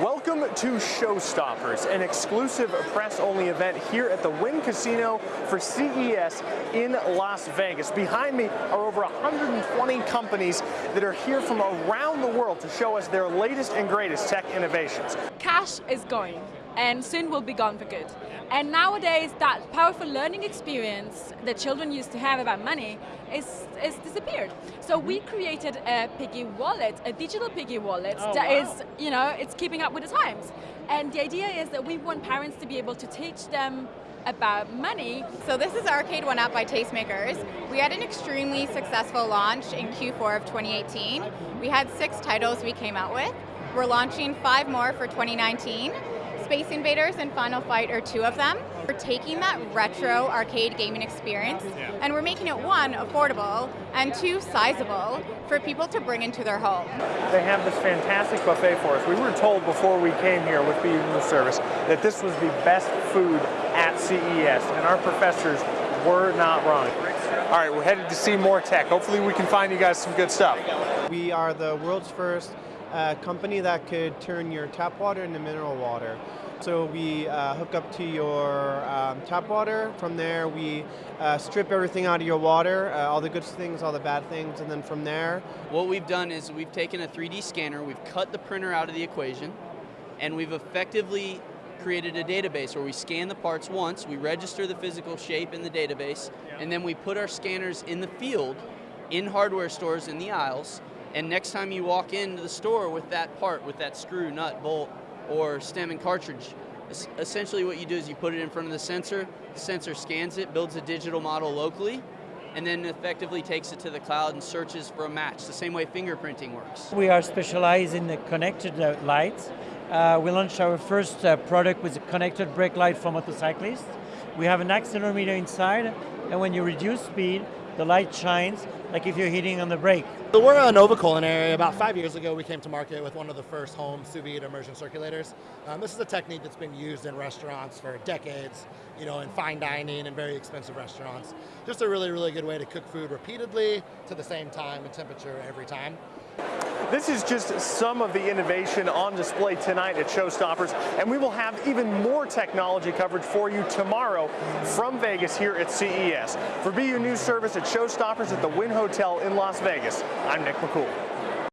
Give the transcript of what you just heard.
Welcome to Showstoppers, an exclusive press-only event here at the Wynn Casino for CES in Las Vegas. Behind me are over 120 companies that are here from around the world to show us their latest and greatest tech innovations. Cash is going and soon will be gone for good. And nowadays, that powerful learning experience that children used to have about money is, is disappeared. So we mm-hmm. created a piggy wallet, a digital piggy wallet oh, that wow. is, you know, it's keeping up with the times. And the idea is that we want parents to be able to teach them about money. So this is Arcade One Up by Tastemakers. We had an extremely successful launch in Q4 of 2018. We had six titles we came out with. We're launching five more for 2019. Space Invaders and Final Fight are two of them. We're taking that retro arcade gaming experience and we're making it one, affordable, and two, sizable for people to bring into their home. They have this fantastic buffet for us. We were told before we came here with BU News Service that this was the best food at CES, and our professors were not wrong. All right, we're headed to see more tech. Hopefully we can find you guys some good stuff. We are the world's first uh, company that could turn your tap water into mineral water. So we uh, hook up to your um, tap water. From there, we uh, strip everything out of your water, uh, all the good things, all the bad things, and then from there. What we've done is we've taken a 3D scanner, we've cut the printer out of the equation, and we've effectively created a database where we scan the parts once, we register the physical shape in the database, and then we put our scanners in the field, in hardware stores in the aisles, and next time you walk into the store with that part, with that screw, nut, bolt, or stem and cartridge, essentially what you do is you put it in front of the sensor, the sensor scans it, builds a digital model locally, and then effectively takes it to the cloud and searches for a match, the same way fingerprinting works. We are specialized in the connected uh, lights. Uh, we launched our first uh, product with a connected brake light for motorcyclists. We have an accelerometer inside, and when you reduce speed, the light shines like if you're hitting on the brake. So we're Anova Culinary. About five years ago, we came to market with one of the first home sous vide immersion circulators. Um, this is a technique that's been used in restaurants for decades, you know, in fine dining and very expensive restaurants. Just a really, really good way to cook food repeatedly to the same time and temperature every time. This is just some of the innovation on display tonight at Showstoppers, and we will have even more technology coverage for you tomorrow from Vegas here at CES. For BU News Service at Showstoppers at the Wynn Hotel in Las Vegas, I'm Nick McCool.